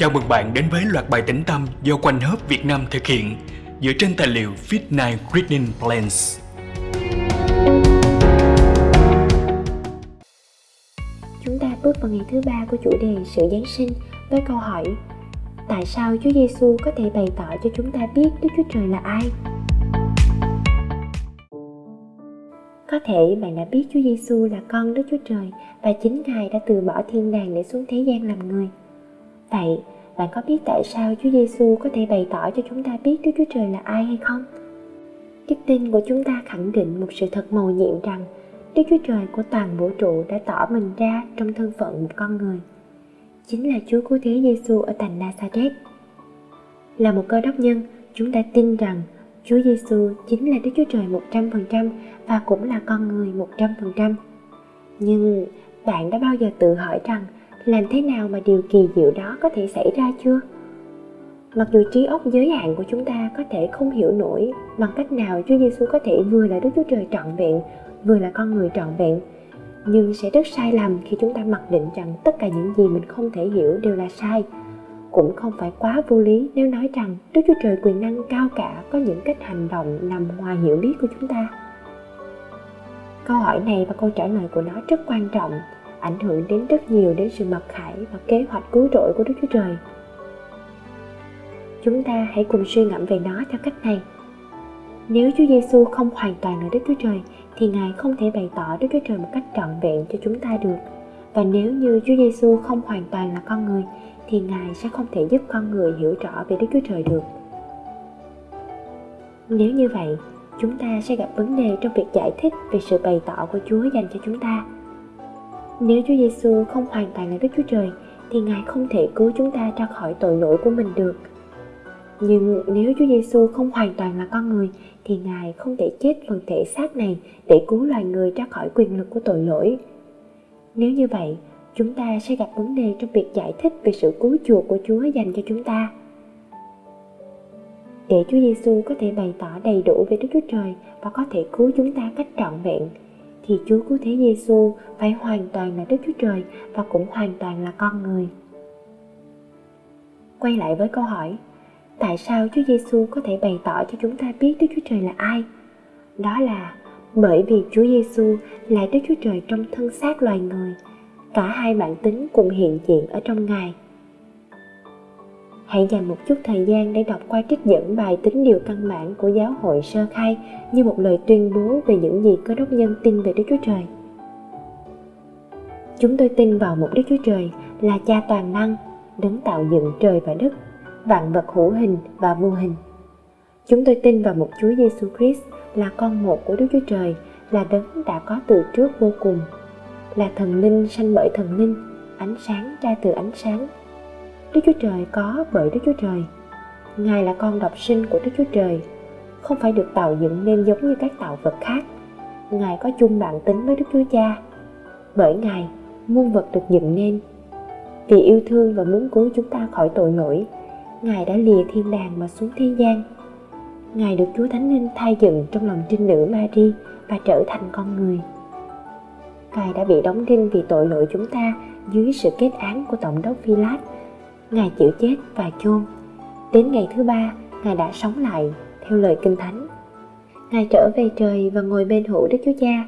Chào mừng bạn đến với loạt bài tĩnh tâm do Quanh Hớp Việt Nam thực hiện dựa trên tài liệu Fit9 Reading Plans. Chúng ta bước vào ngày thứ ba của chủ đề sự Giáng sinh với câu hỏi, Tại sao Chúa Giêsu có thể bày tỏ cho chúng ta biết Đức Chúa Trời là ai? Có thể bạn đã biết Chúa Giêsu là con Đức Chúa Trời và chính Ngài đã từ bỏ thiên đàng để xuống thế gian làm người. Vậy, bạn có biết tại sao Chúa Giêsu có thể bày tỏ cho chúng ta biết Đức Chúa Trời là ai hay không? Đức tin của chúng ta khẳng định một sự thật màu nhiệm rằng Đức Chúa Trời của toàn vũ trụ đã tỏ mình ra trong thân phận một con người. Chính là Chúa Cứu Thế Giêsu ở thành Nazareth. Là một cơ đốc nhân, chúng ta tin rằng Chúa Giêsu chính là Đức Chúa Trời 100% và cũng là con người 100%. Nhưng bạn đã bao giờ tự hỏi rằng làm thế nào mà điều kỳ diệu đó có thể xảy ra chưa mặc dù trí óc giới hạn của chúng ta có thể không hiểu nổi bằng cách nào Chúa Giêsu có thể vừa là Đức Chúa Trời trọn vẹn, vừa là con người trọn vẹn, nhưng sẽ rất sai lầm khi chúng ta mặc định rằng tất cả những gì mình không thể hiểu đều là sai. Cũng không phải quá vô lý nếu nói rằng Đức Chúa Trời quyền năng cao cả có những cách hành động nằm ngoài hiểu biết của chúng ta. Câu hỏi này và câu trả lời của nó rất quan trọng ảnh hưởng đến rất nhiều đến sự mặc khải và kế hoạch cứu rỗi của Đức Chúa Trời. Chúng ta hãy cùng suy ngẫm về nó theo cách này. Nếu Chúa Giêsu không hoàn toàn là Đức Chúa Trời thì Ngài không thể bày tỏ Đức Chúa Trời một cách trọn vẹn cho chúng ta được. Và nếu như Chúa Giêsu không hoàn toàn là con người thì Ngài sẽ không thể giúp con người hiểu rõ về Đức Chúa Trời được. Nếu như vậy, chúng ta sẽ gặp vấn đề trong việc giải thích về sự bày tỏ của Chúa dành cho chúng ta nếu Chúa Giêsu không hoàn toàn là Đức Chúa Trời thì Ngài không thể cứu chúng ta ra khỏi tội lỗi của mình được. Nhưng nếu Chúa Giêsu không hoàn toàn là con người thì Ngài không thể chết phần thể xác này để cứu loài người ra khỏi quyền lực của tội lỗi. Nếu như vậy, chúng ta sẽ gặp vấn đề trong việc giải thích về sự cứu chuộc của Chúa dành cho chúng ta. Để Chúa Giêsu có thể bày tỏ đầy đủ về Đức Chúa Trời và có thể cứu chúng ta cách trọn vẹn, thì Chúa Cứu Thế Giêsu phải hoàn toàn là Đức Chúa Trời và cũng hoàn toàn là con người. Quay lại với câu hỏi, tại sao Chúa Giêsu có thể bày tỏ cho chúng ta biết Đức Chúa Trời là ai? Đó là bởi vì Chúa Giêsu là Đức Chúa Trời trong thân xác loài người, cả hai bản tính cùng hiện diện ở trong Ngài hãy dành một chút thời gian để đọc qua trích dẫn bài tính điều căn bản của giáo hội sơ khai như một lời tuyên bố về những gì cơ đốc nhân tin về Đức Chúa Trời. Chúng tôi tin vào một Đức Chúa Trời là cha toàn năng, đấng tạo dựng trời và đất, vạn vật hữu hình và vô hình. Chúng tôi tin vào một Chúa Giêsu Christ là con một của Đức Chúa Trời, là đấng đã có từ trước vô cùng, là thần linh sanh bởi thần linh, ánh sáng ra từ ánh sáng, Đức Chúa Trời có bởi Đức Chúa Trời. Ngài là con độc sinh của Đức Chúa Trời, không phải được tạo dựng nên giống như các tạo vật khác. Ngài có chung bản tính với Đức Chúa Cha. Bởi Ngài, muôn vật được dựng nên. Vì yêu thương và muốn cứu chúng ta khỏi tội lỗi, Ngài đã lìa thiên đàng mà xuống thế gian. Ngài được Chúa Thánh Linh thay dựng trong lòng trinh nữ Mary và trở thành con người. Ngài đã bị đóng đinh vì tội lỗi chúng ta dưới sự kết án của Tổng đốc Philat Ngài chịu chết và chôn. Đến ngày thứ ba, Ngài đã sống lại theo lời Kinh Thánh. Ngài trở về trời và ngồi bên hữu Đức Chúa Cha.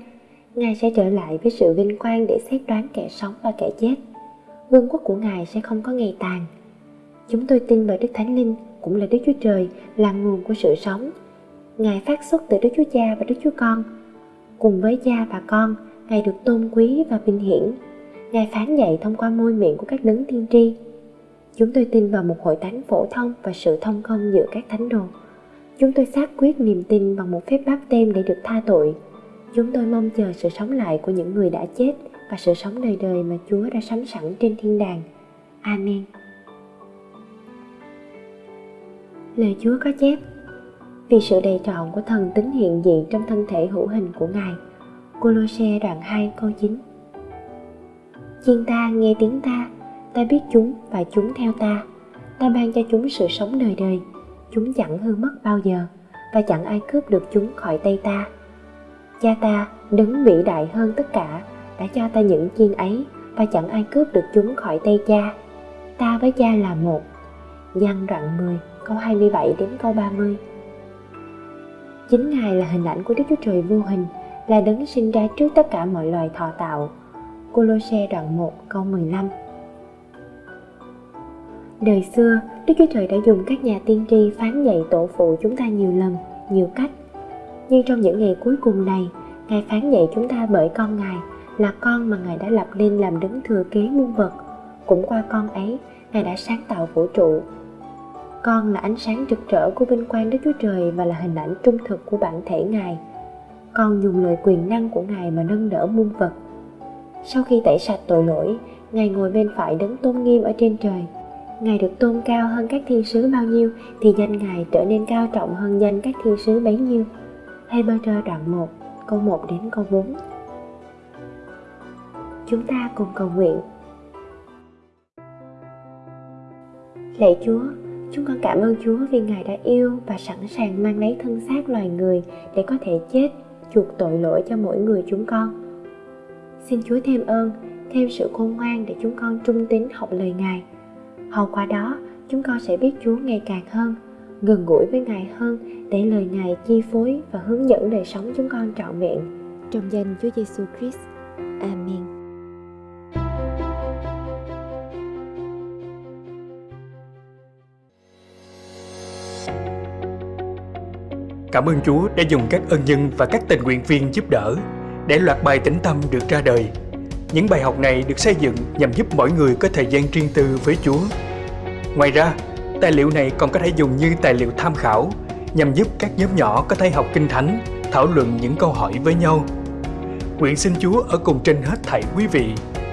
Ngài sẽ trở lại với sự vinh quang để xét đoán kẻ sống và kẻ chết. Vương quốc của Ngài sẽ không có ngày tàn. Chúng tôi tin vào Đức Thánh Linh cũng là Đức Chúa Trời là nguồn của sự sống. Ngài phát xuất từ Đức Chúa Cha và Đức Chúa Con. Cùng với Cha và Con, Ngài được tôn quý và vinh hiển. Ngài phán dạy thông qua môi miệng của các đấng tiên tri Chúng tôi tin vào một hội thánh phổ thông và sự thông công giữa các thánh đồ. Chúng tôi xác quyết niềm tin bằng một phép báp tem để được tha tội. Chúng tôi mong chờ sự sống lại của những người đã chết và sự sống đời đời mà Chúa đã sắm sẵn trên thiên đàng. Amen. Lời Chúa có chép, Vì sự đầy trọn của thần tính hiện diện trong thân thể hữu hình của Ngài Cô Lô Xe đoạn 2 câu 9 Chiên ta nghe tiếng ta ta biết chúng và chúng theo ta ta ban cho chúng sự sống đời đời chúng chẳng hư mất bao giờ và chẳng ai cướp được chúng khỏi tay ta cha ta đấng vĩ đại hơn tất cả đã cho ta những chiên ấy và chẳng ai cướp được chúng khỏi tay cha ta với cha là một. Văn đoạn 10, câu 27 đến câu 30. Chính Ngài là hình ảnh của Đức Chúa Trời vô hình, là đấng sinh ra trước tất cả mọi loài thọ tạo. Cô Lô Xe đoạn 1 câu 15 Đời xưa, Đức Chúa Trời đã dùng các nhà tiên tri phán dạy tổ phụ chúng ta nhiều lần, nhiều cách. Nhưng trong những ngày cuối cùng này, Ngài phán dạy chúng ta bởi con Ngài là con mà Ngài đã lập lên làm đứng thừa kế muôn vật. Cũng qua con ấy, Ngài đã sáng tạo vũ trụ. Con là ánh sáng rực rỡ của vinh quang Đức Chúa Trời và là hình ảnh trung thực của bản thể Ngài. Con dùng lời quyền năng của Ngài mà nâng đỡ muôn vật. Sau khi tẩy sạch tội lỗi, Ngài ngồi bên phải đấng tôn nghiêm ở trên trời. Ngài được tôn cao hơn các thiên sứ bao nhiêu thì danh Ngài trở nên cao trọng hơn danh các thiên sứ bấy nhiêu. Hebrew đoạn 1, câu 1 đến câu 4. Chúng ta cùng cầu nguyện. Lạy Chúa, chúng con cảm ơn Chúa vì Ngài đã yêu và sẵn sàng mang lấy thân xác loài người để có thể chết, chuộc tội lỗi cho mỗi người chúng con. Xin Chúa thêm ơn, thêm sự khôn ngoan để chúng con trung tín học lời Ngài. Hầu qua đó, chúng con sẽ biết Chúa ngày càng hơn, gần gũi với Ngài hơn để lời Ngài chi phối và hướng dẫn đời sống chúng con trọn vẹn. Trong danh Chúa Giêsu Christ. Amen. Cảm ơn Chúa đã dùng các ân nhân và các tình nguyện viên giúp đỡ để loạt bài tĩnh tâm được ra đời. Những bài học này được xây dựng nhằm giúp mỗi người có thời gian riêng tư với Chúa. Ngoài ra, tài liệu này còn có thể dùng như tài liệu tham khảo nhằm giúp các nhóm nhỏ có thể học kinh thánh, thảo luận những câu hỏi với nhau. Nguyện xin Chúa ở cùng trên hết thảy quý vị,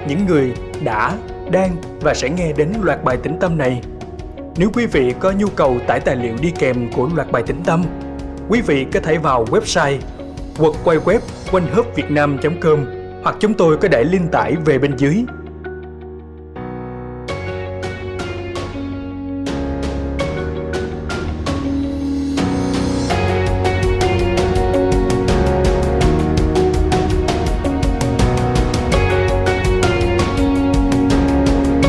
những người đã, đang và sẽ nghe đến loạt bài tĩnh tâm này. Nếu quý vị có nhu cầu tải tài liệu đi kèm của loạt bài tĩnh tâm, quý vị có thể vào website quật quay web quanh com hoặc chúng tôi có để link tải về bên dưới.